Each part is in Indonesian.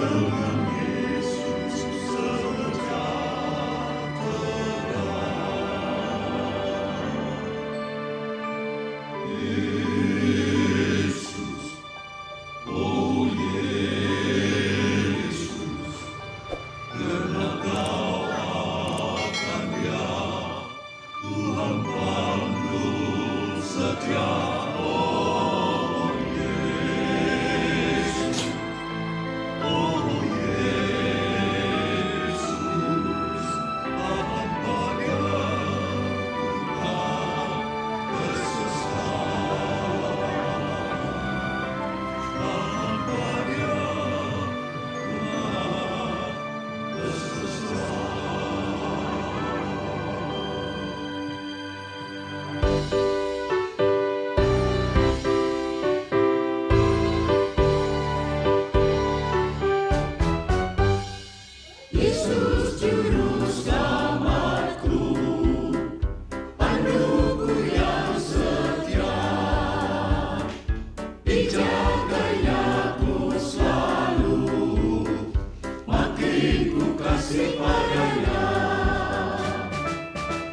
Yeah.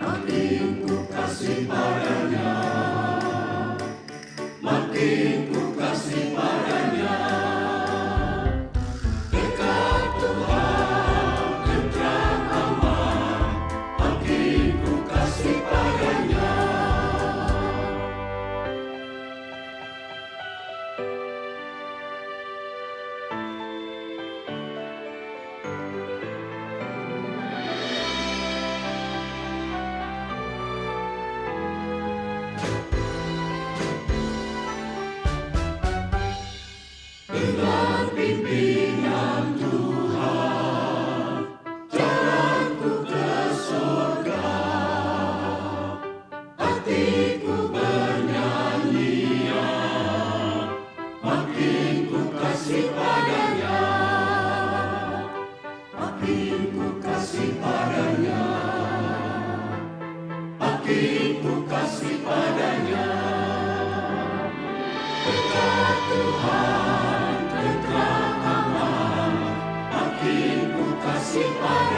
Makin ku kasih padanya. Makin ku Aku kasih padanya. Aku kasih padanya. Dekat Tuhan, dekat Allah. Aku kasih padanya.